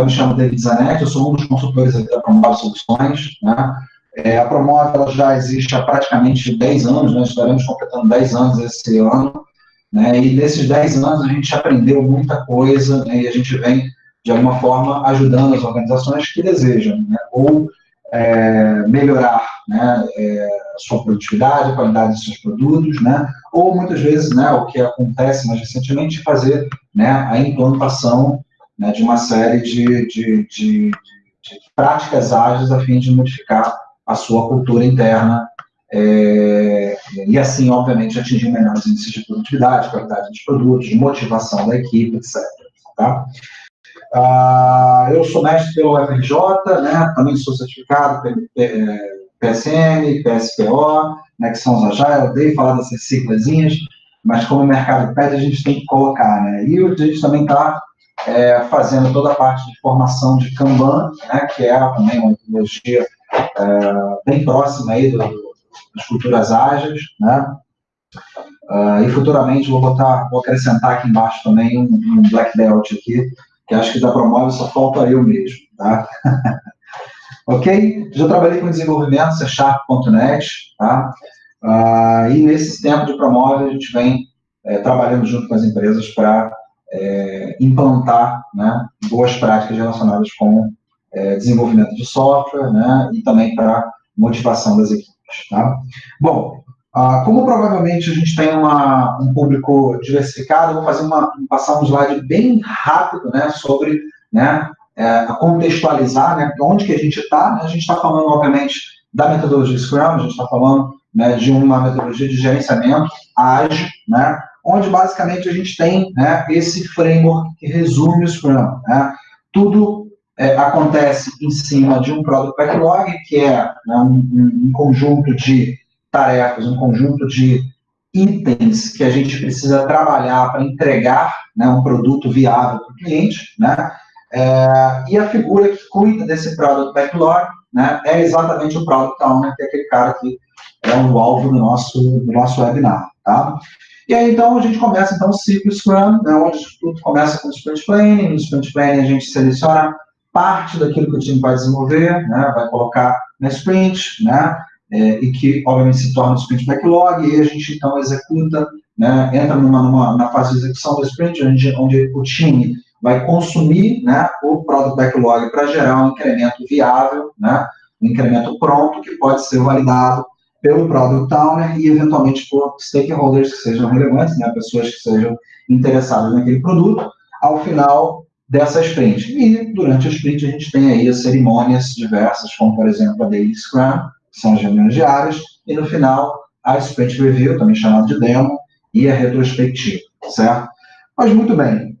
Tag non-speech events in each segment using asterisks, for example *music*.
eu me chamo David Zanetti, eu sou um dos consultores da Promove Soluções. Né? É, a Promove ela já existe há praticamente 10 anos, né? estaremos completando 10 anos esse ano. Né? E nesses 10 anos a gente aprendeu muita coisa né? e a gente vem, de alguma forma, ajudando as organizações que desejam né? ou é, melhorar né, é, sua produtividade, a qualidade dos seus produtos, né, ou muitas vezes, né, o que acontece mais recentemente, fazer né, a implantação né, de uma série de, de, de, de, práticas ágeis a fim de modificar a sua cultura interna é, e assim, obviamente, atingir melhores índices de produtividade, qualidade dos produtos, motivação da equipe, etc. Tá? Ah, eu sou mestre pelo FRJ, né, também sou certificado pelo PSM, PSPO, né, que são os Agile, eu odeio falar dessas siglazinhas, mas como o mercado pede, a gente tem que colocar, né, e a gente também está é, fazendo toda a parte de formação de Kanban, né, que é também uma metodologia é, bem próxima aí do, das culturas ágeis, né, uh, e futuramente vou botar, vou acrescentar aqui embaixo também um, um Black Belt aqui, que acho que da Promove só falta eu mesmo, tá? *laughs* ok? Já trabalhei com desenvolvimento C Sharp.net, tá? Uh, e nesse tempo de Promove a gente vem é, trabalhando junto com as empresas para é, implantar né, boas práticas relacionadas com é, desenvolvimento de software né, e também para motivação das equipes. Tá? Bom, ah, como provavelmente a gente tem uma, um público diversificado, vou fazer uma, passar um slide bem rápido né, sobre né, é, contextualizar né, onde que a gente está. Né? A gente está falando, obviamente, da metodologia Scrum, a gente está falando né, de uma metodologia de gerenciamento ágil, né, onde basicamente a gente tem né, esse framework que resume o Scrum. Né? Tudo é, acontece em cima de um Product Backlog, que é né, um, um, conjunto de tarefas, um conjunto de itens que a gente precisa trabalhar para entregar né, um produto viável para o cliente, né? É, e a figura que cuida desse Product Backlog né, é exatamente o Product Owner, que é aquele cara que é o alvo do nosso, do nosso webinar, tá? E aí, então, a gente começa, então, o ciclo Scrum, né, onde tudo começa com o Sprint Planning. No Sprint Planning, a gente seleciona parte daquilo que o time vai desenvolver, né, vai colocar na Sprint, né, é, e que, obviamente, se torna o Sprint Backlog, e a gente, então, executa, né, entra numa, numa, na fase de execução do Sprint, onde, onde o time vai consumir né, o Product Backlog para gerar um incremento viável, né, um incremento pronto, que pode ser validado pelo Product Owner e, eventualmente, por stakeholders que sejam relevantes, né, pessoas que sejam interessadas naquele produto, ao final dessa sprint. E, durante a sprint, a gente tem aí as cerimônias diversas, como, por exemplo, a Daily Scrum, que são as reuniões diárias, e, no final, a Sprint Review, também chamada de demo, e a retrospectiva, certo? Mas, muito bem,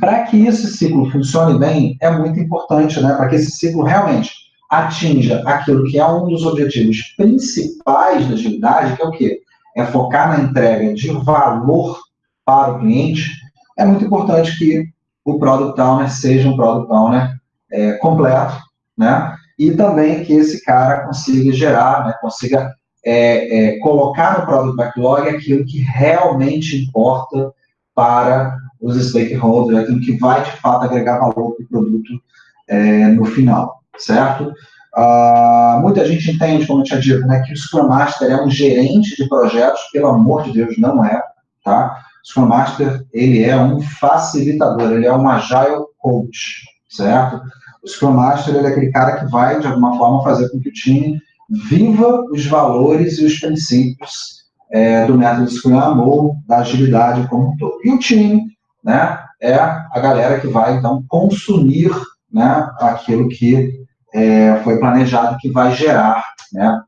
para que esse ciclo funcione bem, é muito importante, né, para que esse ciclo realmente atinja aquilo que é um dos objetivos principais da agilidade, que é o quê? É focar na entrega de valor para o cliente, é muito importante que o Product Owner seja um Product Owner é, completo, né? E também que esse cara consiga gerar, né, consiga é, é, colocar no Product Backlog aquilo que realmente importa para os stakeholders, aquilo que vai, de fato, agregar valor para o produto é, no final certo? Uh, muita gente entende, como eu tinha dito, né, que o Scrum Master é um gerente de projetos, pelo amor de Deus, não é, tá? O Scrum Master, ele é um facilitador, ele é um Agile Coach, certo? O Scrum Master, ele é aquele cara que vai, de alguma forma, fazer com que o time viva os valores e os princípios é, do método Scrum ou da agilidade como um todo. E o time, né, é a galera que vai, então, consumir né, aquilo que é, foi planejado que vai gerar né,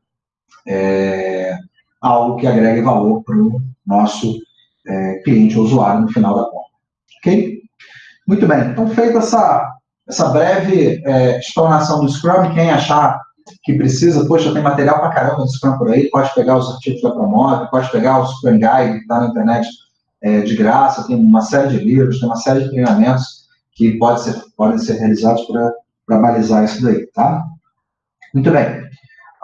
é, algo que agregue valor para o nosso é, cliente ou usuário no final da conta. Ok? Muito bem. Então, feita essa, essa breve é, explanação do Scrum, quem achar que precisa, poxa, tem material para caramba do Scrum por aí, pode pegar os artigos da Promove, pode pegar o Scrum Guide, que está na internet é, de graça, tem uma série de livros, tem uma série de treinamentos que pode ser, podem ser realizados para para balizar isso daí, tá? Muito bem.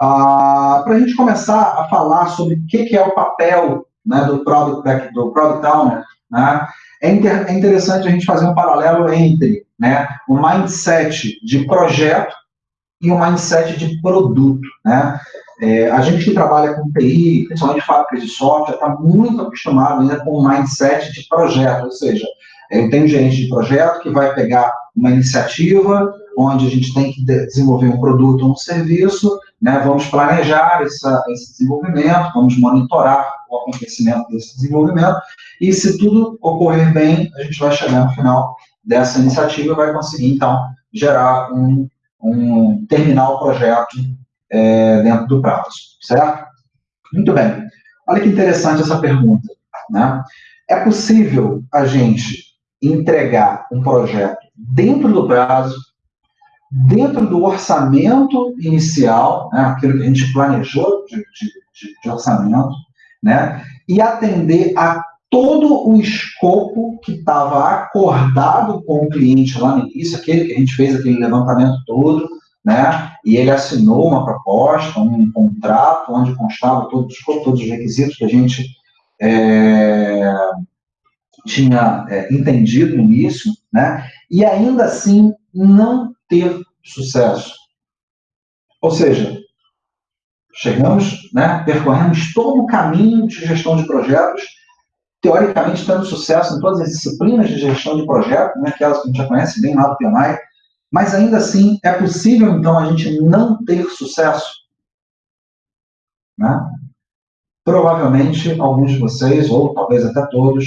Ah, para a gente começar a falar sobre o que, que é o papel né, do, product, do Product Owner, né, é, inter, é interessante a gente fazer um paralelo entre né, o mindset de projeto e o mindset de produto. Né? É, a gente que trabalha com TI, principalmente fábricas de software, está muito acostumado ainda com o mindset de projeto, ou seja, eu tenho um gerente de projeto que vai pegar uma iniciativa onde a gente tem que desenvolver um produto ou um serviço, né, vamos planejar essa, esse desenvolvimento, vamos monitorar o acontecimento desse desenvolvimento, e se tudo ocorrer bem, a gente vai chegar no final dessa iniciativa e vai conseguir, então, gerar um, um terminar o projeto é, dentro do prazo, certo? Muito bem. Olha que interessante essa pergunta. Né? É possível a gente entregar um projeto dentro do prazo, dentro do orçamento inicial, né, aquilo que a gente planejou de, de, de orçamento, né, e atender a todo o escopo que estava acordado com o cliente lá no início, aquele que a gente fez aquele levantamento todo, né, e ele assinou uma proposta, um contrato, onde constava todo o escopo, todos os requisitos que a gente é, tinha é, entendido no início, né, e ainda assim não ter sucesso. Ou seja, chegamos, né, percorremos todo o caminho de gestão de projetos, teoricamente tendo sucesso em todas as disciplinas de gestão de projetos, né, aquelas que a gente já conhece bem lá do PMI, mas ainda assim é possível então a gente não ter sucesso. Né? Provavelmente alguns de vocês, ou talvez até todos,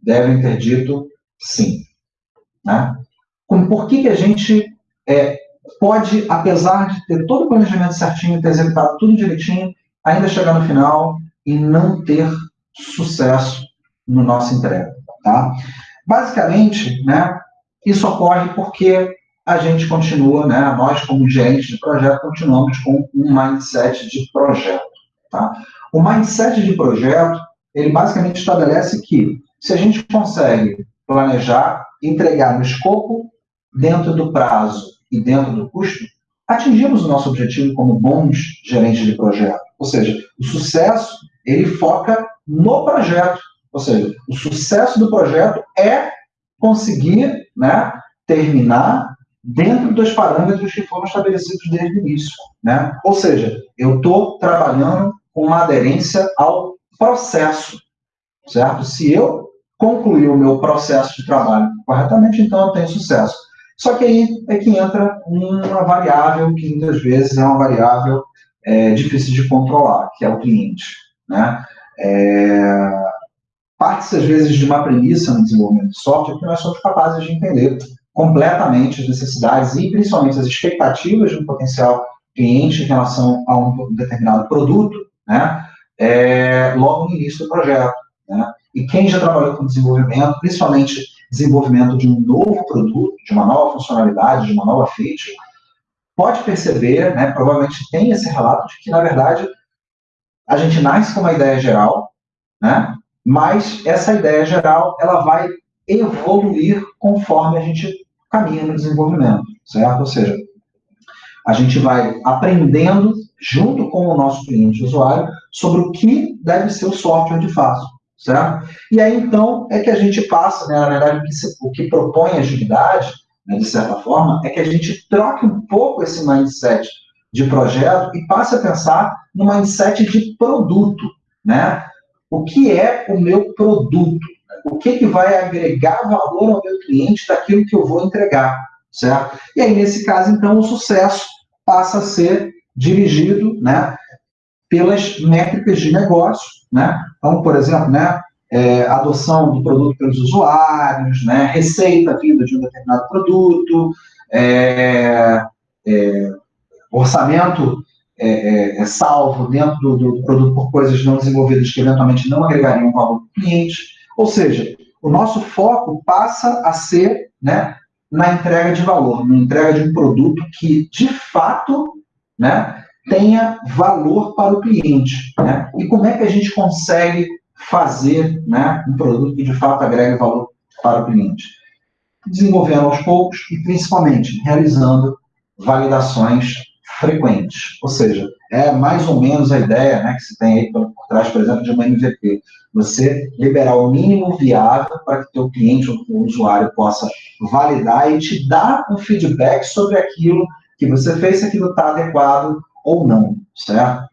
devem ter dito sim. Né? Como, por que, que a gente é, pode, apesar de ter todo o planejamento certinho, ter executado tudo direitinho, ainda chegar no final e não ter sucesso no nosso entrega? Tá? Basicamente, né, isso ocorre porque a gente continua, né, nós como gerentes de projeto, continuamos com um mindset de projeto. Tá? O mindset de projeto, ele basicamente estabelece que se a gente consegue planejar, entregar no escopo, dentro do prazo e dentro do custo, atingimos o nosso objetivo como bons gerentes de projeto. Ou seja, o sucesso, ele foca no projeto. Ou seja, o sucesso do projeto é conseguir né, terminar dentro dos parâmetros que foram estabelecidos desde o início. Né? Ou seja, eu estou trabalhando com uma aderência ao processo, certo? Se eu concluir o meu processo de trabalho corretamente, então eu tenho sucesso. Só que aí é que entra uma variável que muitas vezes é uma variável é, difícil de controlar, que é o cliente. Né? É, Parte-se às vezes de uma premissa no desenvolvimento de software que nós somos capazes de entender completamente as necessidades e principalmente as expectativas de um potencial cliente em relação a um determinado produto, né? É, logo no início do projeto. Né? E quem já trabalhou com desenvolvimento, principalmente desenvolvimento de um novo produto, de uma nova funcionalidade, de uma nova feature, pode perceber, né, provavelmente tem esse relato de que, na verdade, a gente nasce com uma ideia geral, né, mas essa ideia geral ela vai evoluir conforme a gente caminha no desenvolvimento, certo? Ou seja, a gente vai aprendendo junto com o nosso cliente usuário sobre o que deve ser o software de fato certo? E aí, então, é que a gente passa, né, na verdade, o que, se, o que propõe a agilidade, né, de certa forma, é que a gente troque um pouco esse mindset de projeto e passe a pensar no mindset de produto, né? O que é o meu produto? O que, que vai agregar valor ao meu cliente daquilo que eu vou entregar, certo? E aí, nesse caso, então, o sucesso passa a ser dirigido, né, pelas métricas de negócio, né? Então, por exemplo, né, é, adoção do produto pelos usuários, né, receita vinda de um determinado produto, é, é, orçamento é, é, é salvo dentro do, do, produto por coisas não desenvolvidas que eventualmente não agregariam valor para o cliente. Ou seja, o nosso foco passa a ser né, na entrega de valor, na entrega de um produto que, de fato, né, tenha valor para o cliente. Né? E como é que a gente consegue fazer né, um produto que de fato agregue valor para o cliente? Desenvolvendo aos poucos e principalmente realizando validações frequentes. Ou seja, é mais ou menos a ideia né, que se tem aí por, por trás, por exemplo, de uma MVP. Você liberar o mínimo viável para que o cliente ou o usuário possa validar e te dar um feedback sobre aquilo que você fez, se aquilo está adequado ou não, certo?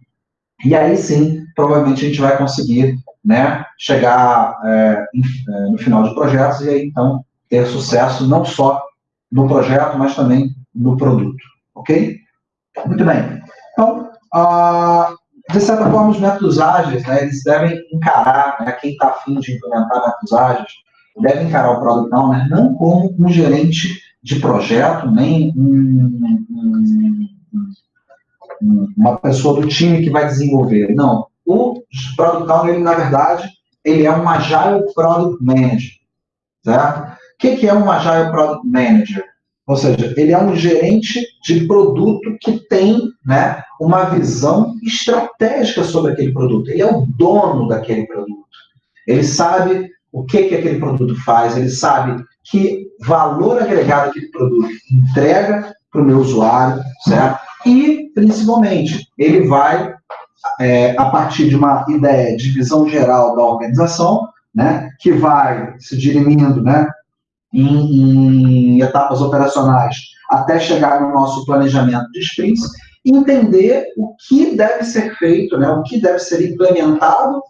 E aí sim, provavelmente a gente vai conseguir né, chegar é, é no final de projetos e aí então ter sucesso não só no projeto, mas também no produto, ok? Muito bem. Então, uh, de certa forma, os métodos ágeis, né, eles devem encarar, né, quem está afim de implementar métodos ágeis, deve encarar o Product Owner não como um gerente de projeto, nem um, um, um, uma pessoa do time que vai desenvolver. Não. O Product Owner, ele, na verdade, ele é um Agile Product Manager. Certo? O que, que é um Agile Product Manager? Ou seja, ele é um gerente de produto que tem né, uma visão estratégica sobre aquele produto. Ele é o dono daquele produto. Ele sabe o que, que aquele produto faz, ele sabe que valor agregado aquele produto entrega para o meu usuário, certo? E, principalmente, ele vai, é, a partir de uma ideia de visão geral da organização, né, que vai se dirimindo né, em, em etapas operacionais até chegar no nosso planejamento de sprints, entender o que deve ser feito, né, o que deve ser implementado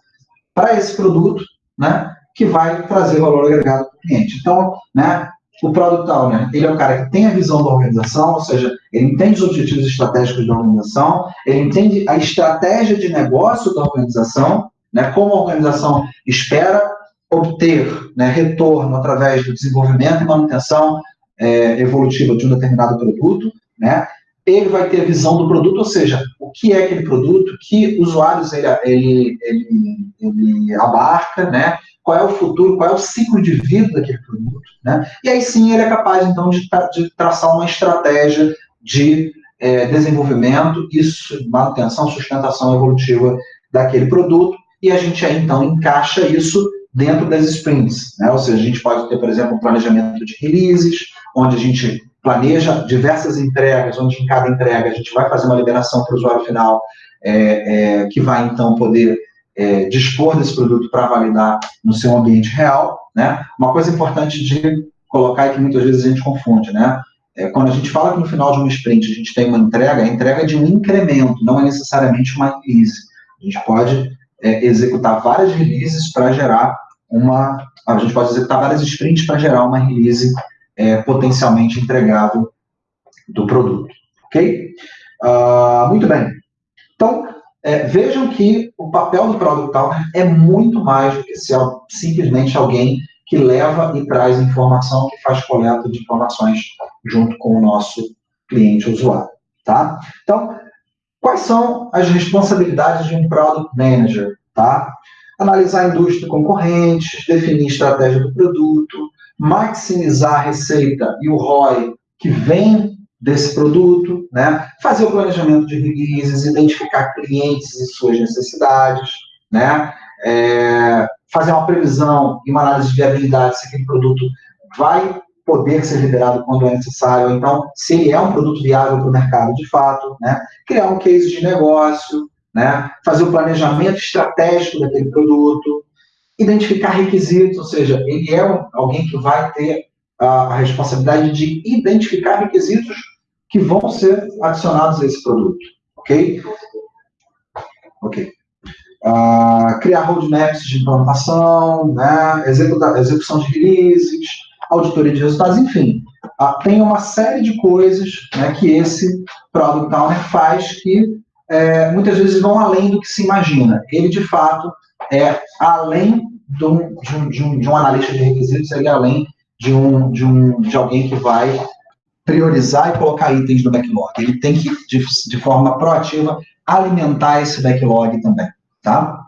para esse produto, né, que vai trazer valor agregado para o cliente. Então, né, o Product Owner, ele é o cara que tem a visão da organização, ou seja, ele entende os objetivos estratégicos da organização, ele entende a estratégia de negócio da organização, né, como a organização espera obter né, retorno através do desenvolvimento e manutenção é, evolutiva de um determinado produto, né, ele vai ter a visão do produto, ou seja, o que é aquele produto, que usuários ele, ele, ele, ele abarca, né, qual é o futuro, qual é o ciclo de vida daquele produto, né, e aí sim ele é capaz, então, de, de traçar uma estratégia de é, desenvolvimento e manutenção, sustentação evolutiva daquele produto, e a gente então, encaixa isso dentro das sprints. Né? Ou seja, a gente pode ter, por exemplo, um planejamento de releases, onde a gente planeja diversas entregas, onde em cada entrega a gente vai fazer uma liberação para o usuário final, é, é, que vai então poder é, dispor desse produto para validar no seu ambiente real. Né? Uma coisa importante de colocar e que muitas vezes a gente confunde, né? É, quando a gente fala que no final de uma sprint a gente tem uma entrega, a entrega é de um incremento, não é necessariamente uma release. A gente pode é, executar várias releases para gerar uma. A gente pode executar várias sprints para gerar uma release é, potencialmente entregável do produto. Ok? Uh, muito bem. Então, é, vejam que o papel do Product Owner é muito mais do que ser simplesmente alguém que leva e traz informação, que faz coleta de informações junto com o nosso cliente usuário. Tá? Então, quais são as responsabilidades de um Product Manager? Tá? analisar a indústria concorrente, definir estratégia do produto, maximizar a receita e o ROI que vem desse produto, né? fazer o planejamento de releases, identificar clientes e suas necessidades, né? É, fazer uma previsão e uma análise de viabilidade se aquele produto vai poder ser liberado quando é necessário, então, se ele é um produto viável para o mercado de fato, né? criar um case de negócio, né? fazer o planejamento estratégico daquele produto, identificar requisitos, ou seja, ele é um, alguém que vai ter a, a, responsabilidade de identificar requisitos que vão ser adicionados a esse produto, ok? Ok. Uh, criar roadmaps de implantação, né? Executar, execução de releases, auditoria de resultados, enfim. Uh, tem uma série de coisas né, que esse Product Owner faz que é, muitas vezes vão além do que se imagina. Ele, de fato, é além de um, de um, de um, de um analista de requisitos, seria além de, um, de, um, de alguém que vai priorizar e colocar itens no backlog. Ele tem que, de, de forma proativa, alimentar esse backlog também, tá?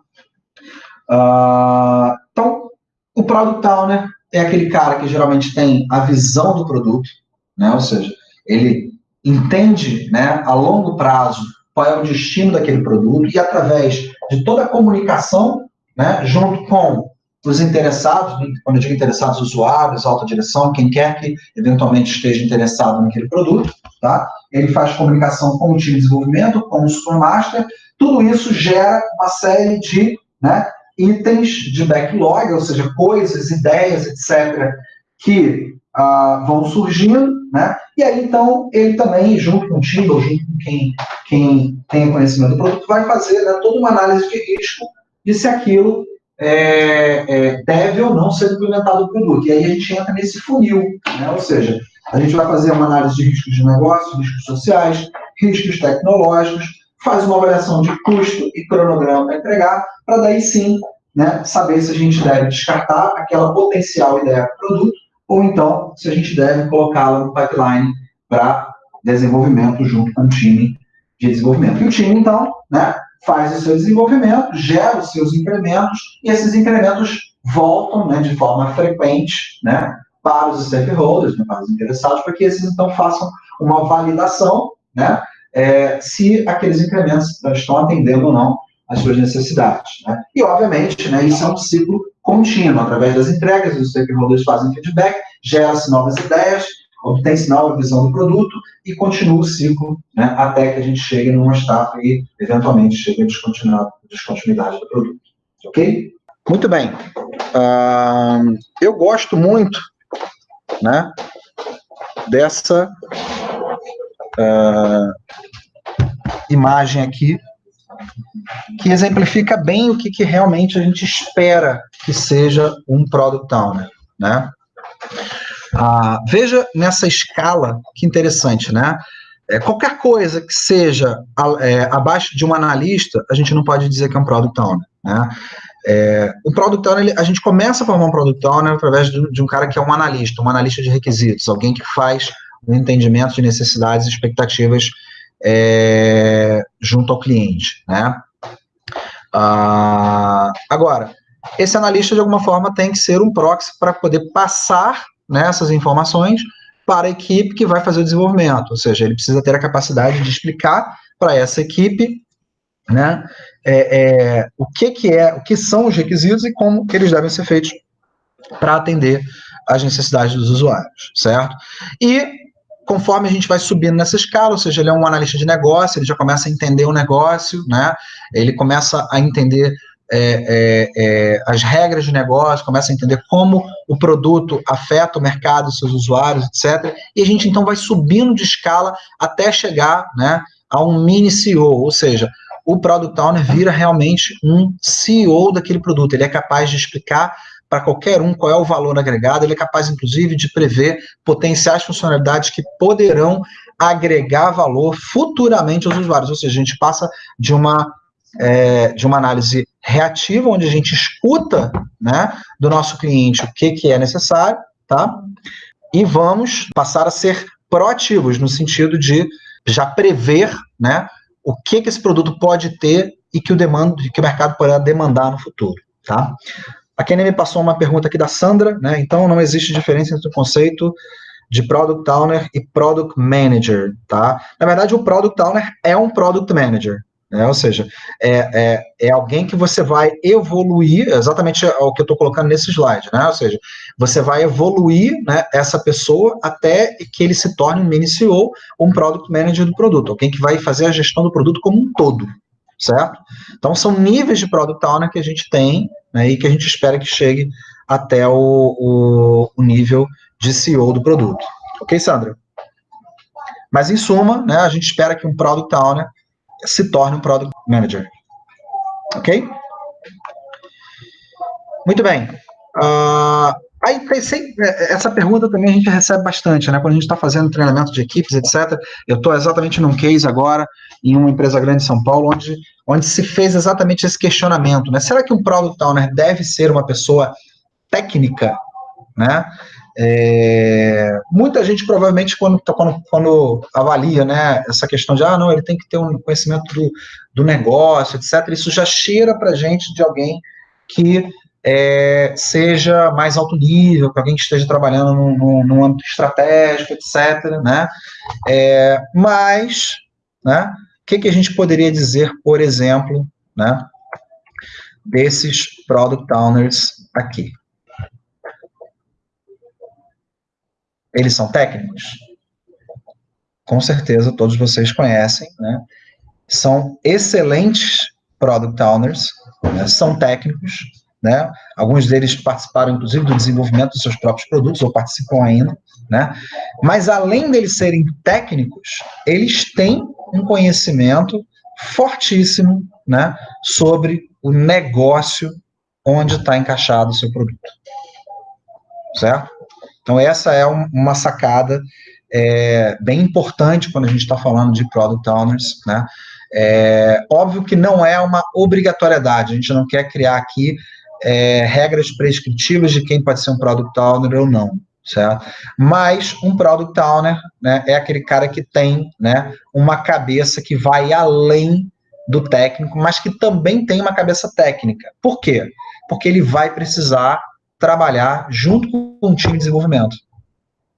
Uh, então, o Product Owner é aquele cara que geralmente tem a visão do produto, né? ou seja, ele entende né, a longo prazo qual é o destino daquele produto e através de toda a comunicação, né, junto com os interessados, quando eu digo interessados, usuários, alta direção, quem quer que eventualmente esteja interessado naquele produto, tá? Ele faz comunicação com o time de desenvolvimento, com o Scrum Master, tudo isso gera uma série de né, itens de backlog, ou seja, coisas, ideias, etc., que ah, vão surgindo, né? E aí, então, ele também, junto com o time, ou junto com quem, quem tem conhecimento do produto, vai fazer né, toda uma análise de risco de se aquilo é, é, deve ou não ser implementado o produto. E aí a gente entra nesse funil, né? ou seja, a gente vai fazer uma análise de riscos de negócio, riscos sociais, riscos tecnológicos, faz uma avaliação de custo e cronograma para entregar, para daí sim né, saber se a gente deve descartar aquela potencial ideia do produto, ou então se a gente deve colocá-la no pipeline para desenvolvimento junto com o time de desenvolvimento. E o time, então, né, faz o seu desenvolvimento, gera os seus incrementos, e esses incrementos voltam né, de forma frequente né, para os stakeholders, né, para os interessados, para que esses então façam uma validação né, é, se aqueles incrementos estão atendendo ou não às suas necessidades. Né? E, obviamente, né, isso é um ciclo contínuo, através das entregas, os stakeholders fazem feedback, gera-se novas ideias, obtém-se nova visão do produto e continua o ciclo né, até que a gente chegue numa etapa e, eventualmente, chegue a descontinuidade do produto. Ok? Muito bem. Uh, eu gosto muito né, dessa uh, imagem aqui, que exemplifica bem o que, que realmente a gente espera que seja um Product Owner. Né? Ah, veja nessa escala, que interessante, né? É, qualquer coisa que seja é, abaixo de um analista, a gente não pode dizer que é um Product Owner, né? É, o Product Owner, ele, a gente começa a formar um Product Owner através de, de, um cara que é um analista, um analista de requisitos, alguém que faz um entendimento de necessidades e expectativas é, junto ao cliente, né? Ah, agora, esse analista, de alguma forma, tem que ser um proxy para poder passar nessas informações para a equipe que vai fazer o desenvolvimento, ou seja, ele precisa ter a capacidade de explicar para essa equipe né, é, é, o que, que é, o que são os requisitos e como eles devem ser feitos para atender às necessidades dos usuários, certo? E conforme a gente vai subindo nessa escala, ou seja, ele é um analista de negócio, ele já começa a entender o negócio, né? Ele começa a entender é, é, é, as regras de negócio, começa a entender como o produto afeta o mercado, seus usuários, etc. E a gente então vai subindo de escala até chegar né, a um mini CEO, ou seja, o Product Owner vira realmente um CEO daquele produto. Ele é capaz de explicar para qualquer um qual é o valor agregado, ele é capaz, inclusive, de prever potenciais funcionalidades que poderão agregar valor futuramente aos usuários. Ou seja, a gente passa de uma é, de uma análise reativa, onde a gente escuta né, do nosso cliente o que, que é necessário, tá? E vamos passar a ser proativos, no sentido de já prever né, o que, que esse produto pode ter e que o, demando, que o mercado poderá demandar no futuro. Tá? A Kenny me passou uma pergunta aqui da Sandra, né? Então não existe diferença entre o conceito de Product Owner e Product Manager, tá? Na verdade, o Product Owner é um Product Manager, né? Ou seja, é, é, é, alguém que você vai evoluir, exatamente o que eu estou colocando nesse slide, né? Ou seja, você vai evoluir né, essa pessoa até que ele se torne um mini CEO, um product manager do produto, alguém que vai fazer a gestão do produto como um todo, certo? Então, são níveis de product owner que a gente tem né, e que a gente espera que chegue até o, o, o nível de CEO do produto. Ok, Sandra? Mas, em suma, né, a gente espera que um product owner se torne um Product Manager. Ok? Muito bem. Uh, aí, essa pergunta também a gente recebe bastante, né? Quando a gente está fazendo treinamento de equipes, etc. Eu estou exatamente num case agora, em uma empresa grande de São Paulo, onde, onde se fez exatamente esse questionamento, né? Será que um Product Owner deve ser uma pessoa técnica, né? É, muita gente provavelmente quando, tá, quando, quando, avalia né, essa questão de ah, não, ele tem que ter um conhecimento do, do negócio, etc., isso já cheira para gente de alguém que é, seja mais alto nível, para alguém que esteja trabalhando no âmbito estratégico, etc. Né? É, mas, né, o que, que a gente poderia dizer, por exemplo, né, desses product owners aqui. Eles são técnicos? Com certeza todos vocês conhecem, né? São excelentes product owners, né? são técnicos, né? Alguns deles participaram, inclusive, do desenvolvimento dos seus próprios produtos, ou participam ainda, né? Mas, além deles serem técnicos, eles têm um conhecimento fortíssimo, né? Sobre o negócio onde está encaixado o seu produto. Certo? Então, essa é um, uma sacada é, bem importante quando a gente está falando de Product Owners, né? É, óbvio que não é uma obrigatoriedade, a gente não quer criar aqui é, regras prescritivas de quem pode ser um Product Owner ou não, certo? Mas um Product Owner né, é aquele cara que tem né, uma cabeça que vai além do técnico, mas que também tem uma cabeça técnica. Por quê? Porque ele vai precisar trabalhar junto com o time de desenvolvimento.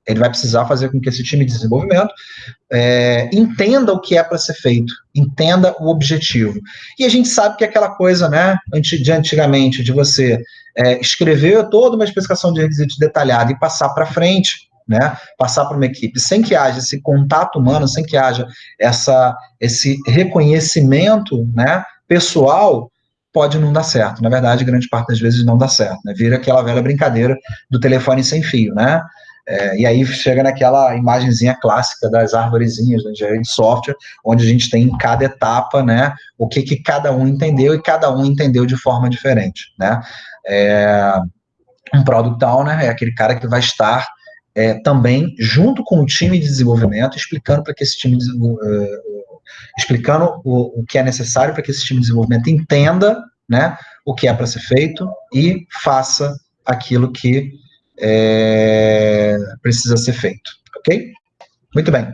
Ele vai precisar fazer com que esse time de desenvolvimento é, entenda o que é para ser feito, entenda o objetivo. E a gente sabe que é aquela coisa, né, de antigamente, de você é, escrever toda uma especificação de requisitos detalhada e passar para frente, né, passar para uma equipe, sem que haja esse contato humano, sem que haja essa, esse reconhecimento, né, pessoal, pode não dar certo. Na verdade, grande parte das vezes não dá certo, né? Vira aquela velha brincadeira do telefone sem fio, né? É, e aí chega naquela imagenzinha clássica das árvorezinhas da engenharia de software, onde a gente tem em cada etapa, né, o que, que cada um entendeu e cada um entendeu de forma diferente, né. É, um Product Owner é aquele cara que vai estar é, também junto com o time de desenvolvimento, explicando para que esse time uh, explicando o, o que é necessário para que esse time de desenvolvimento entenda, né, o que é para ser feito e faça aquilo que é, precisa ser feito, ok? Muito bem.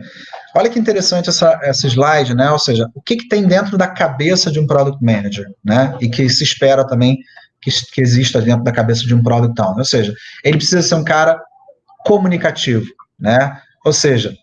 Olha que interessante essa, essa slide, né? Ou seja, o que, que tem dentro da cabeça de um Product Manager, né? E que se espera também que, que exista dentro da cabeça de um Product Owner. Ou seja, ele precisa ser um cara comunicativo, né? Ou seja,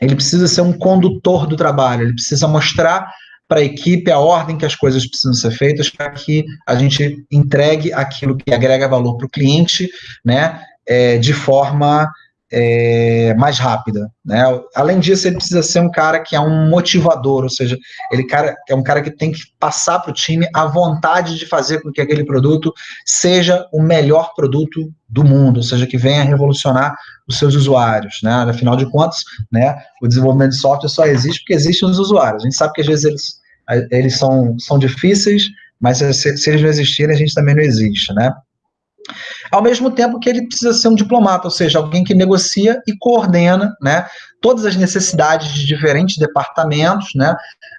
ele precisa ser um condutor do trabalho, ele precisa mostrar para a equipe a ordem que as coisas precisam ser feitas para que a gente entregue aquilo que agrega valor para o cliente, né, é, de forma é, mais rápida, né? Além disso, ele precisa ser um cara que é um motivador, ou seja, ele cara, é um cara que tem que passar para o time a vontade de fazer com que aquele produto seja o melhor produto do mundo, ou seja, que venha revolucionar os seus usuários, né? Afinal de contas, né, o desenvolvimento de software só existe porque existem os usuários. A gente sabe que às vezes eles, eles são, são difíceis, mas se, se eles não existirem, a gente também não existe, né? Ao mesmo tempo que ele precisa ser um diplomata, ou seja, alguém que negocia e coordena né, todas as necessidades de diferentes departamentos né,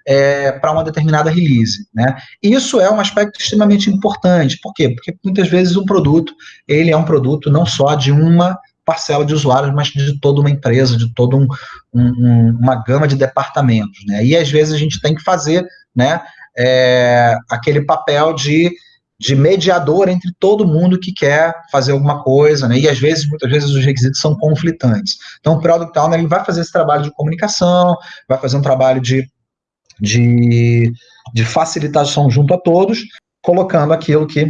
é, para uma determinada release. Né. Isso é um aspecto extremamente importante. Por quê? Porque muitas vezes um produto, ele é um produto não só de uma parcela de usuários, mas de toda uma empresa, de toda um, um, uma gama de departamentos. Né. E às vezes a gente tem que fazer né, é, aquele papel de de mediador entre todo mundo que quer fazer alguma coisa, né? E às vezes, muitas vezes, os requisitos são conflitantes. Então, o Product Owner ele vai fazer esse trabalho de comunicação, vai fazer um trabalho de, de, de facilitação junto a todos, colocando aquilo que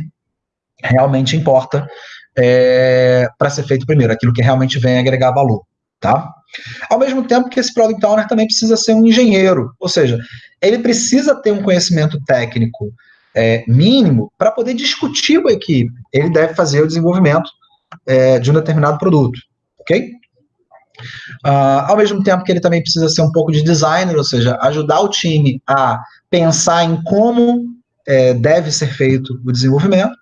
realmente importa é, para ser feito primeiro, aquilo que realmente vem agregar valor, tá? Ao mesmo tempo que esse Product Owner também precisa ser um engenheiro, ou seja, ele precisa ter um conhecimento técnico é, mínimo para poder discutir com a equipe. Ele deve fazer o desenvolvimento é, de um determinado produto, ok? Uh, ao mesmo tempo que ele também precisa ser um pouco de designer, ou seja, ajudar o time a pensar em como é, deve ser feito o desenvolvimento,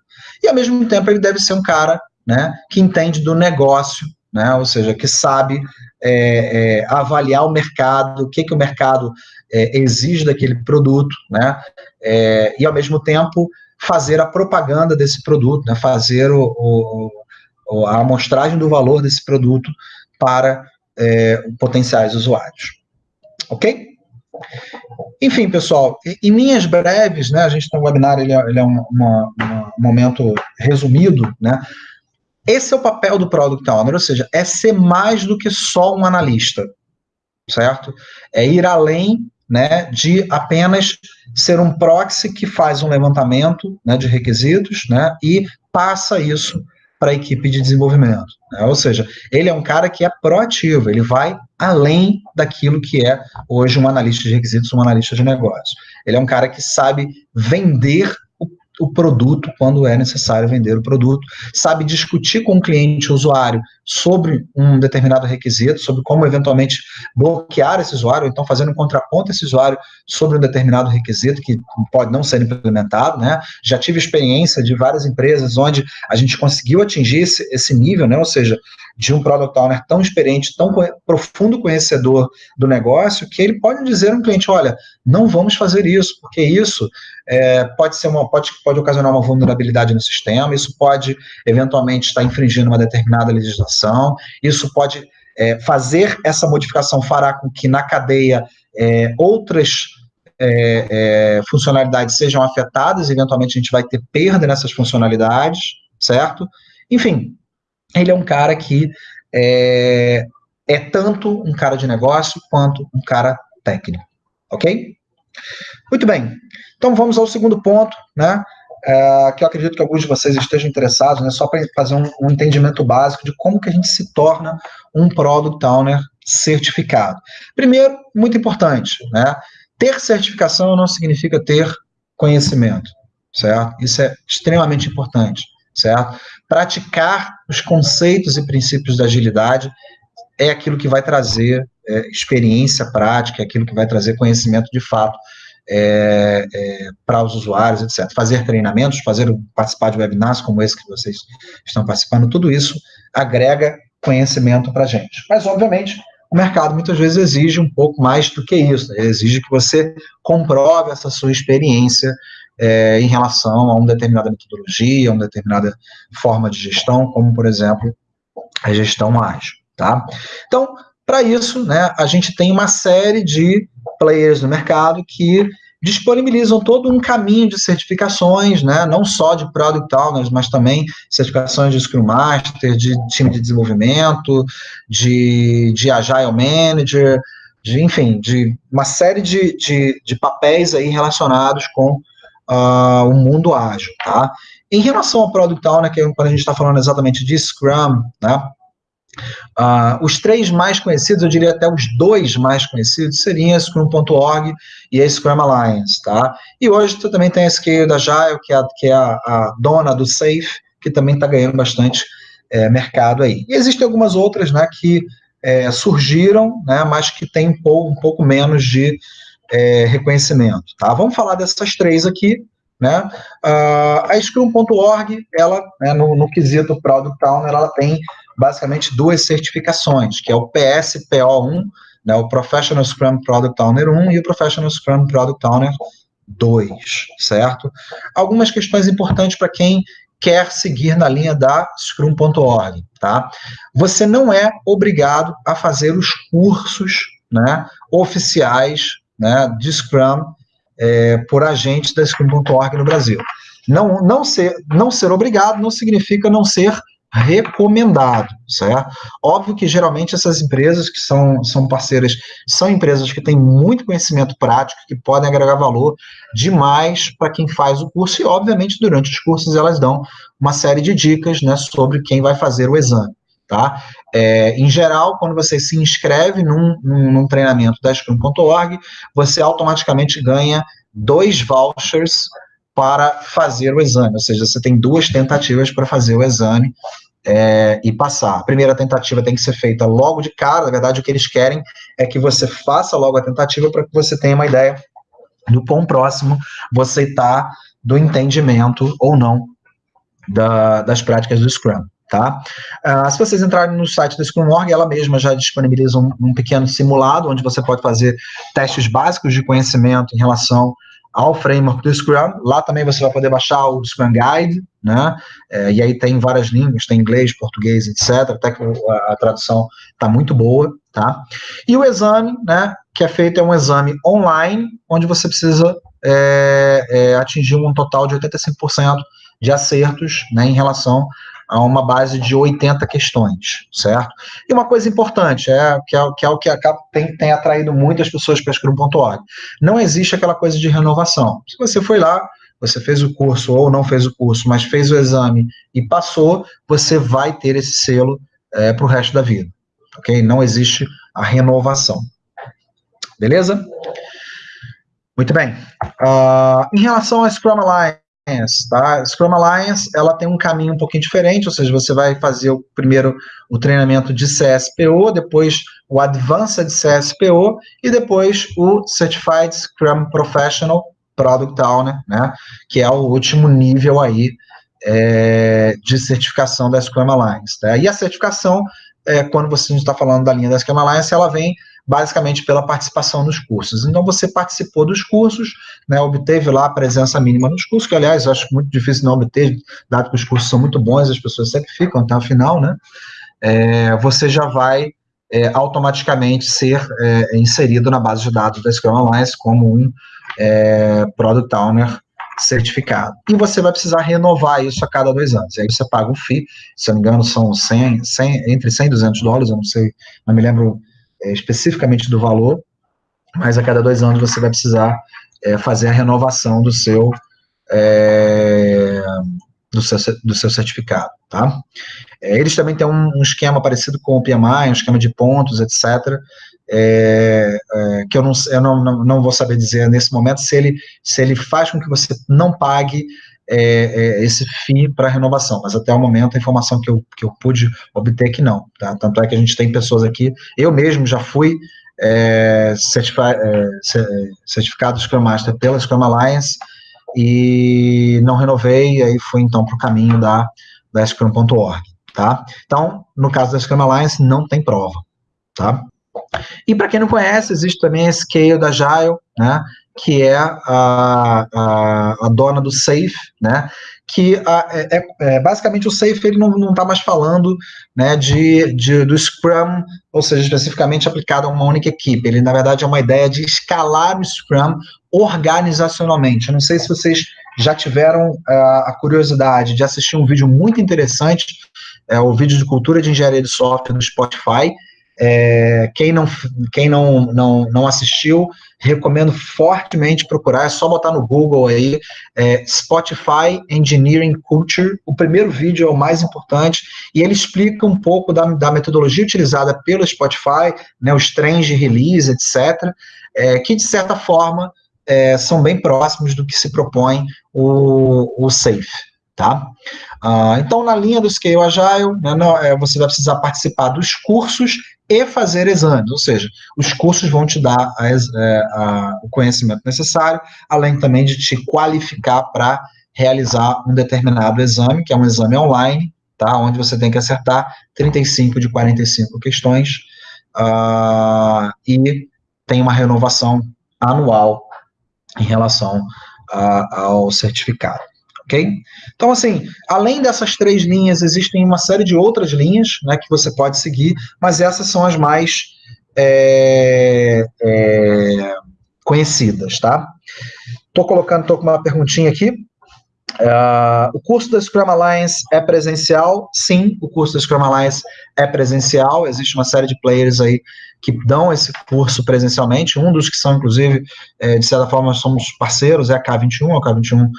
e ao mesmo tempo ele deve ser um cara né, que entende do negócio, né, ou seja, que sabe é, é, avaliar o mercado, o que, que o mercado é, exige daquele produto, né? É, e ao mesmo tempo fazer a propaganda desse produto, né? fazer o, o, a amostragem do valor desse produto para é, potenciais usuários. Ok? Enfim, pessoal, em linhas breves, né, a gente tem um webinar, ele é, ele é um, uma, um momento resumido, né, esse é o papel do Product Owner, ou seja, é ser mais do que só um analista, certo? É ir além né, de apenas ser um proxy que faz um levantamento né, de requisitos né, e passa isso para a equipe de desenvolvimento. Né? Ou seja, ele é um cara que é proativo, ele vai além daquilo que é hoje um analista de requisitos, um analista de negócios. Ele é um cara que sabe vender o produto quando é necessário vender o produto, sabe discutir com o cliente, o usuário, sobre um determinado requisito, sobre como eventualmente bloquear esse usuário, então fazendo um contraponto a esse usuário sobre um determinado requisito que pode não ser implementado, né? Já tive experiência de várias empresas onde a gente conseguiu atingir esse, esse nível, né? Ou seja, de um product owner tão experiente, tão profundo conhecedor do negócio, que ele pode dizer a um cliente, olha, não vamos fazer isso, porque isso é, pode ser uma, pode, pode ocasionar uma vulnerabilidade no sistema, isso pode eventualmente estar infringindo uma determinada legislação, isso pode é, fazer essa modificação fará com que na cadeia é, outras é, é, funcionalidades sejam afetadas, eventualmente a gente vai ter perda nessas funcionalidades, certo? Enfim, ele é um cara que é, é tanto um cara de negócio quanto um cara técnico, ok? Muito bem, então vamos ao segundo ponto, né? É, que eu acredito que alguns de vocês estejam interessados, né? Só para fazer um, um, entendimento básico de como que a gente se torna um Product Owner certificado. Primeiro, muito importante, né? Ter certificação não significa ter conhecimento, certo? Isso é extremamente importante certo? Praticar os conceitos e princípios da agilidade é aquilo que vai trazer é, experiência prática, é aquilo que vai trazer conhecimento de fato é, é, para os usuários, etc. Fazer treinamentos, fazer participar de webinars como esse que vocês estão participando, tudo isso agrega conhecimento para a gente. Mas, obviamente, o mercado muitas vezes exige um pouco mais do que isso, né? exige que você comprove essa sua experiência é, em relação a uma determinada metodologia, uma determinada forma de gestão, como, por exemplo, a gestão ágil, tá? Então, para isso, né, a gente tem uma série de players no mercado que disponibilizam todo um caminho de certificações, né, não só de Product Owners, mas também certificações de Scrum Master, de time de desenvolvimento, de, de Agile Manager, de, enfim, de uma série de, de, de papéis aí relacionados com uh, o mundo ágil, tá? Em relação ao Product Owner, que é quando a gente está falando exatamente de Scrum, né? Uh, os três mais conhecidos, eu diria até os dois mais conhecidos, seriam a Scrum.org e a Scrum Alliance, tá? E hoje você também tem a Scale da Agile, que é, a, que é a, a dona do Safe, que também está ganhando bastante é, mercado aí. E existem algumas outras, né, que é, surgiram, né, mas que tem um pouco, um pouco menos de é, reconhecimento. Tá? Vamos falar dessas três aqui. Né? Uh, a Scrum.org, ela, né, no, no quesito Product Owner, ela tem basicamente duas certificações, que é o PSPO1, né, o Professional Scrum Product Owner 1 e o Professional Scrum Product Owner 2, certo? Algumas questões importantes para quem quer seguir na linha da Scrum.org, tá? Você não é obrigado a fazer os cursos né, oficiais né, de Scrum é, por agentes da Scrum.org no Brasil. Não, não, ser, não ser obrigado não significa não ser recomendado, certo? Óbvio que geralmente essas empresas que são, são parceiras são empresas que têm muito conhecimento prático, que podem agregar valor demais para quem faz o curso, e obviamente durante os cursos elas dão uma série de dicas né, sobre quem vai fazer o exame. Tá? É, em geral, quando você se inscreve num, num, num treinamento da Scrum.org, você automaticamente ganha dois vouchers para fazer o exame, ou seja, você tem duas tentativas para fazer o exame é, e passar. A primeira tentativa tem que ser feita logo de cara, na verdade o que eles querem é que você faça logo a tentativa para que você tenha uma ideia do quão próximo você está do entendimento ou não da, das práticas do Scrum tá? Uh, se vocês entrarem no site da Scrum.org, ela mesma já disponibiliza um, um, pequeno simulado, onde você pode fazer testes básicos de conhecimento em relação ao framework do Scrum. Lá também você vai poder baixar o Scrum Guide, né? É, e aí tem várias línguas, tem inglês, português, etc. Até que a, a tradução está muito boa, tá? E o exame, né? Que é feito é um exame online, onde você precisa é, é, atingir um total de 85% de acertos, né? Em relação a uma base de 80 questões, certo? E uma coisa importante, é, que, é, que é o que acaba, tem, tem atraído muitas pessoas para Scrum.org, não existe aquela coisa de renovação. Se você foi lá, você fez o curso ou não fez o curso, mas fez o exame e passou, você vai ter esse selo é, para o resto da vida, ok? Não existe a renovação. Beleza? Muito bem. Uh, em relação à Scrum Alliance, tá? Scrum Alliance, ela tem um caminho um pouquinho diferente, ou seja, você vai fazer o primeiro o treinamento de CSPO, depois o Advanced CSPO e depois o Certified Scrum Professional Product Owner, né? Que é o último nível aí é, de certificação da Scrum Alliance. Tá? E a certificação, é, quando você está falando da linha da Scrum Alliance, ela vem basicamente pela participação nos cursos. Então, você participou dos cursos, né, obteve lá a presença mínima nos cursos, que, aliás, eu acho muito difícil não obter, dado que os cursos são muito bons, as pessoas sempre ficam até o final, né, é, você já vai é, automaticamente ser é, inserido na base de dados da Scrum Alliance como um é, Product Owner certificado. E você vai precisar renovar isso a cada dois anos. E aí você paga um FII, se eu não me engano, são 100, 100, entre 100 e 200 dólares, eu não sei, não me lembro é, especificamente do valor, mas a cada dois anos você vai precisar é, fazer a renovação do seu, é, do seu, do seu certificado, tá? É, eles também têm um, um, esquema parecido com o PMI, um esquema de pontos, etc., é, é, que eu, não, eu não, não, não, vou saber dizer nesse momento se ele, se ele faz com que você não pague é, é esse FII para renovação, mas até o momento a informação que eu, que eu pude obter é que não, tá? Tanto é que a gente tem pessoas aqui, eu mesmo já fui é, certificado Scrum Master pela Scrum Alliance e não renovei, e aí fui então para o caminho da, da Scrum.org, tá? Então, no caso da Scrum Alliance, não tem prova, tá? E para quem não conhece, existe também a Scale da Agile, né, que é a, a, a dona do Safe, né, que a, é, é, é basicamente o Safe ele não está mais falando né, de, de, do Scrum, ou seja, especificamente aplicado a uma única equipe. Ele, na verdade, é uma ideia de escalar o Scrum organizacionalmente. Eu não sei se vocês já tiveram uh, a curiosidade de assistir um vídeo muito interessante, é o vídeo de cultura de engenharia de software no Spotify, é, quem não, quem não, não, não assistiu, recomendo fortemente procurar, é só botar no Google aí, é, Spotify Engineering Culture, o primeiro vídeo é o mais importante, e ele explica um pouco da, da metodologia utilizada pelo Spotify, né, os trens de release, etc., é, que de certa forma é, são bem próximos do que se propõe o, o SAFE. Tá? Uh, então, na linha do Scale Agile, né, não, é, você vai precisar participar dos cursos e fazer exames, ou seja, os cursos vão te dar a, é, a, o conhecimento necessário, além também de te qualificar para realizar um determinado exame, que é um exame online, tá, onde você tem que acertar 35 de 45 questões, uh, e tem uma renovação anual em relação uh, ao certificado ok? Então, assim, além dessas três linhas, existem uma série de outras linhas né, que você pode seguir, mas essas são as mais é, é, conhecidas, tá? Estou colocando, estou com uma perguntinha aqui. Uh, o curso da Scrum Alliance é presencial? Sim, o curso da Scrum Alliance é presencial. Existe uma série de players aí que dão esse curso presencialmente. Um dos que são, inclusive, é, de certa forma, somos parceiros é a K21. A K21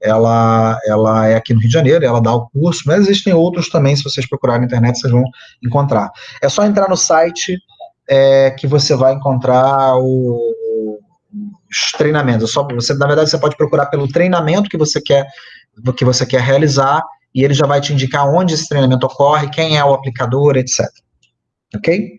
ela, ela é aqui no Rio de Janeiro, ela dá o curso, mas existem outros também, se vocês procurarem na internet, vocês vão encontrar. É só entrar no site é, que você vai encontrar o, os treinamentos. Só, você, na verdade, você pode procurar pelo treinamento que você quer, que você quer realizar, e ele já vai te indicar onde esse treinamento ocorre, quem é o aplicador, etc. Ok?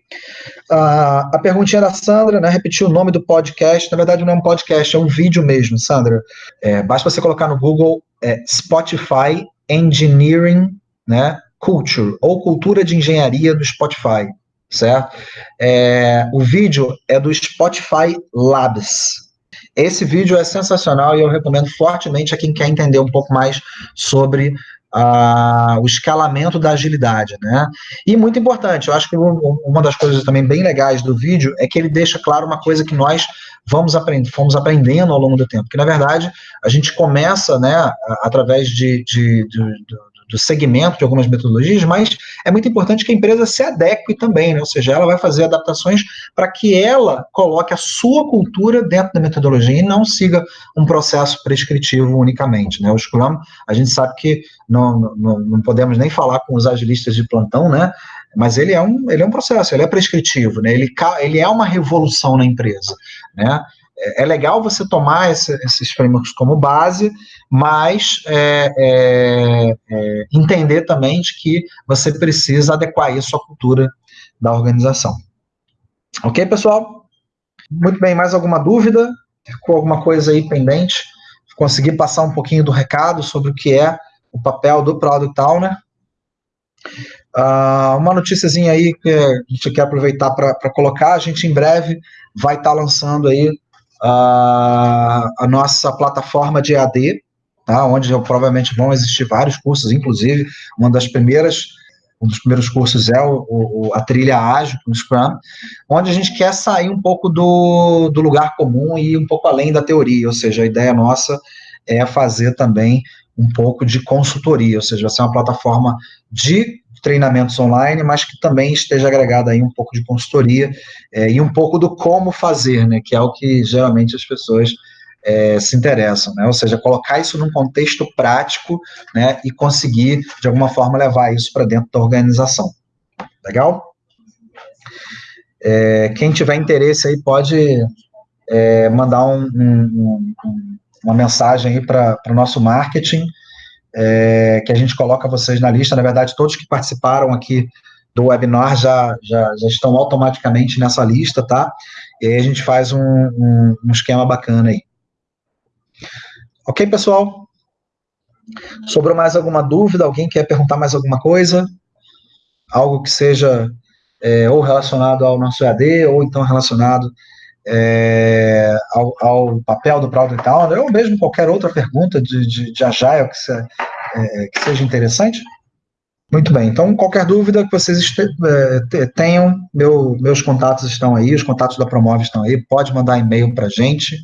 Uh, a perguntinha da Sandra, né? Repetir o nome do podcast. Na verdade, não é um podcast, é um vídeo mesmo, Sandra. É, basta você colocar no Google é, Spotify Engineering né, Culture, ou Cultura de Engenharia do Spotify, certo? É, o vídeo é do Spotify Labs. Esse vídeo é sensacional e eu recomendo fortemente a quem quer entender um pouco mais sobre a, o escalamento da agilidade, né? E muito importante, eu acho que uma das coisas também bem legais do vídeo é que ele deixa claro uma coisa que nós vamos aprender, fomos aprendendo ao longo do tempo, que na verdade a gente começa, né, através de, de, de, de do segmento de algumas metodologias, mas é muito importante que a empresa se adeque também, né? ou seja, ela vai fazer adaptações para que ela coloque a sua cultura dentro da metodologia e não siga um processo prescritivo unicamente. Né? O Scrum, a gente sabe que não, não, não podemos nem falar com os agilistas de plantão, né? mas ele é um, ele é um processo, ele é prescritivo, né? ele, ele é uma revolução na empresa. Né? É, é legal você tomar esse, esses frameworks como base, mas é, é, é, entender também de que você precisa adequar isso à cultura da organização. Ok, pessoal? Muito bem, mais alguma dúvida? Ficou alguma coisa aí pendente? Consegui passar um pouquinho do recado sobre o que é o papel do Product Owner. Uh, uma noticiazinha aí que a gente quer aproveitar para colocar, a gente em breve vai estar tá lançando aí a nossa plataforma de AD, tá, onde provavelmente vão existir vários cursos, inclusive uma das primeiras, um dos primeiros cursos é o, o, a trilha ágil com Scrum, onde a gente quer sair um pouco do, do lugar comum e um pouco além da teoria, ou seja, a ideia nossa é fazer também um pouco de consultoria, ou seja, vai ser uma plataforma de treinamentos online, mas que também esteja agregada aí um pouco de consultoria é, e um pouco do como fazer, né, que é o que geralmente as pessoas é, se interessam, né, ou seja, colocar isso num contexto prático, né, e conseguir, de alguma forma, levar isso para dentro da organização. Legal? É, quem tiver interesse aí pode é, mandar um, um, um, uma mensagem aí para o nosso marketing, é, que a gente coloca vocês na lista. Na verdade, todos que participaram aqui do webinar já, já, já estão automaticamente nessa lista, tá? E aí a gente faz um, um, um esquema bacana aí. Ok, pessoal? Sobrou mais alguma dúvida? Alguém quer perguntar mais alguma coisa? Algo que seja é, ou relacionado ao nosso EAD, ou então relacionado é, ao, ao, papel do Product Owner, ou mesmo qualquer outra pergunta de, de, de Agile que, se, é, que, seja interessante? Muito bem, então qualquer dúvida que vocês é, tenham, meu, meus contatos estão aí, os contatos da Promove estão aí, pode mandar e-mail para a gente,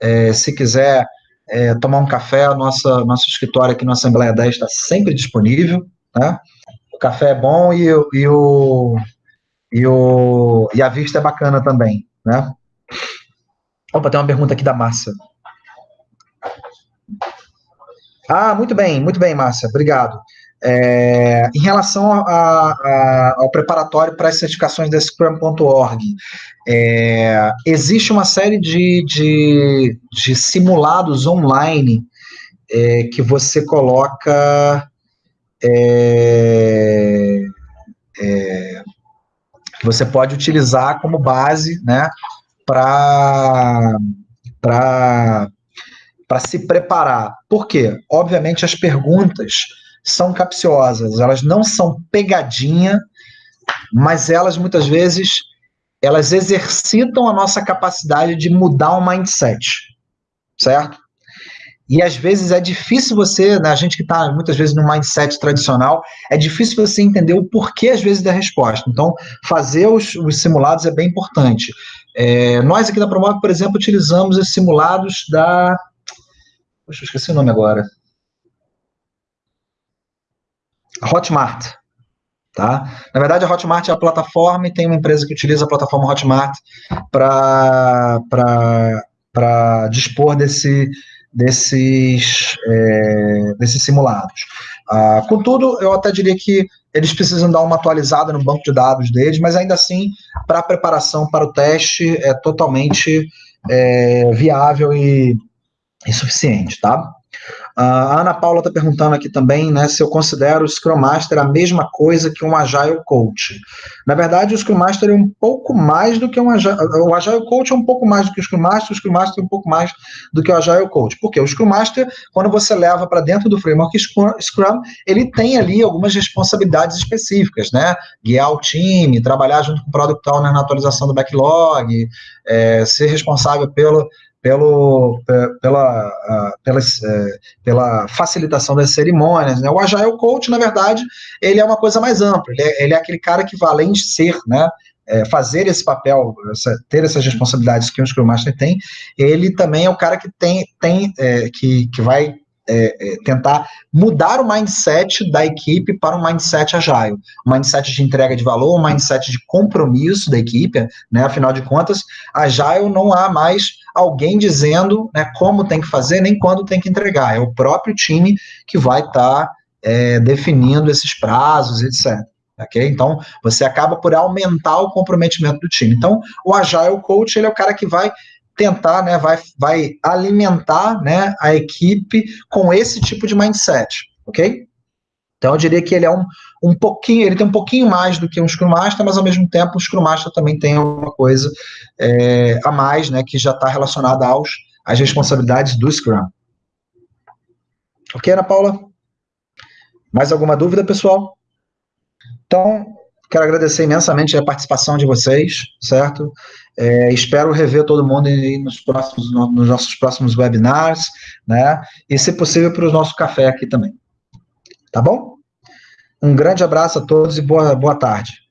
é, se quiser é, tomar um café, nossa, nosso escritório aqui na Assembleia 10 está sempre disponível, né? o café é bom e, e, o, e, o, e a vista é bacana também, né? Opa, tem uma pergunta aqui da Márcia. Ah, muito bem, muito bem, Márcia, obrigado. É, em relação a, a, ao preparatório para as certificações da Scrum.org, é, existe uma série de, de, de simulados online é, que você coloca é, é, que você pode utilizar como base, né, para se preparar. Por quê? Obviamente, as perguntas são capciosas, elas não são pegadinha, mas elas muitas vezes elas exercitam a nossa capacidade de mudar o mindset, certo? E às vezes é difícil você, né, a gente que está muitas vezes no mindset tradicional, é difícil você entender o porquê às vezes da resposta. Então, fazer os, os simulados é bem importante. É, nós aqui da Promove, por exemplo, utilizamos os simulados da. Poxa, eu esqueci o nome agora. Hotmart. Tá? Na verdade, a Hotmart é a plataforma e tem uma empresa que utiliza a plataforma Hotmart para dispor desse, desses, é, desses simulados. Ah, contudo, eu até diria que eles precisam dar uma atualizada no banco de dados deles, mas ainda assim, para a preparação para o teste, é totalmente é, viável e, e suficiente, tá? A Ana Paula está perguntando aqui também né, se eu considero o Scrum Master a mesma coisa que um Agile Coach. Na verdade, o Scrum Master é um pouco mais do que um Agile... O Agile Coach é um pouco mais do que o Scrum Master, o Scrum Master é um pouco mais do que o Agile Coach. Por quê? O Scrum Master, quando você leva para dentro do framework Scrum, ele tem ali algumas responsabilidades específicas, né? Guiar o time, trabalhar junto com o Product Owner na atualização do backlog, é, ser responsável pelo pelo, pela, pela, é, pela facilitação das cerimônias. Né? O Agile Coach, na verdade, ele é uma coisa mais ampla, ele é, ele é aquele cara que, além de ser, né, é, fazer esse papel, essa, ter essas responsabilidades que o Scrum Master tem, ele também é o cara que tem, tem é, que, que vai é, é, tentar mudar o mindset da equipe para um mindset agile, um mindset de entrega de valor, um mindset de compromisso da equipe, né? Afinal de contas, agile não há mais alguém dizendo né, como tem que fazer, nem quando tem que entregar. É o próprio time que vai estar tá, é, definindo esses prazos, etc. Okay? Então, você acaba por aumentar o comprometimento do time. Então, o Agile Coach, ele é o cara que vai tentar, né, vai, vai alimentar, né, a equipe com esse tipo de mindset, ok? Então, eu diria que ele é um, um pouquinho, ele tem um pouquinho mais do que um Scrum Master, mas ao mesmo tempo o Scrum Master também tem alguma coisa é, a mais, né, que já está relacionada aos, às responsabilidades do Scrum. Ok, Ana Paula? Mais alguma dúvida, pessoal? Então, quero agradecer imensamente a participação de vocês, certo? É, espero rever todo mundo nos, próximos, nos nossos próximos webinars, né? E, se possível, para o nosso café aqui também. Tá bom? Um grande abraço a todos e boa, boa tarde.